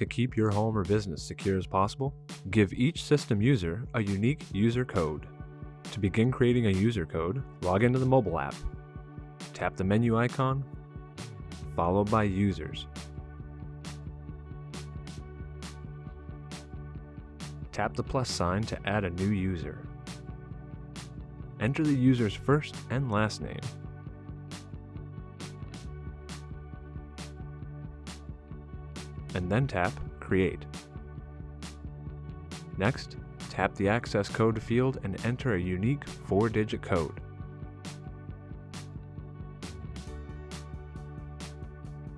to keep your home or business secure as possible, give each system user a unique user code. To begin creating a user code, log into the mobile app. Tap the menu icon, followed by Users. Tap the plus sign to add a new user. Enter the user's first and last name. And then tap Create. Next, tap the access code field and enter a unique 4-digit code.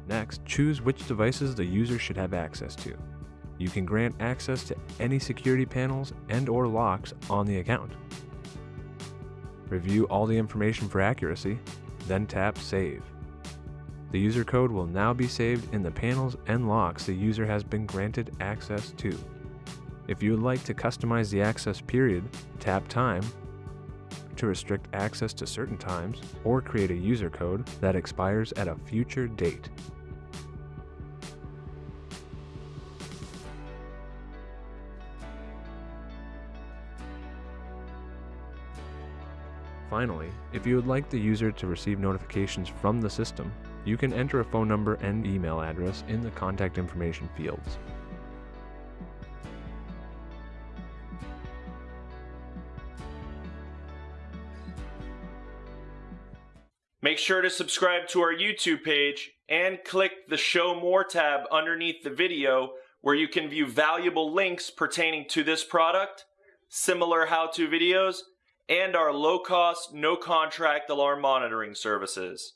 Next, choose which devices the user should have access to. You can grant access to any security panels and or locks on the account. Review all the information for accuracy, then tap Save. The user code will now be saved in the panels and locks the user has been granted access to. If you would like to customize the access period, tap Time to restrict access to certain times or create a user code that expires at a future date. Finally, if you would like the user to receive notifications from the system, you can enter a phone number and email address in the contact information fields. Make sure to subscribe to our YouTube page and click the Show More tab underneath the video where you can view valuable links pertaining to this product, similar how-to videos, and our low-cost, no-contract alarm monitoring services.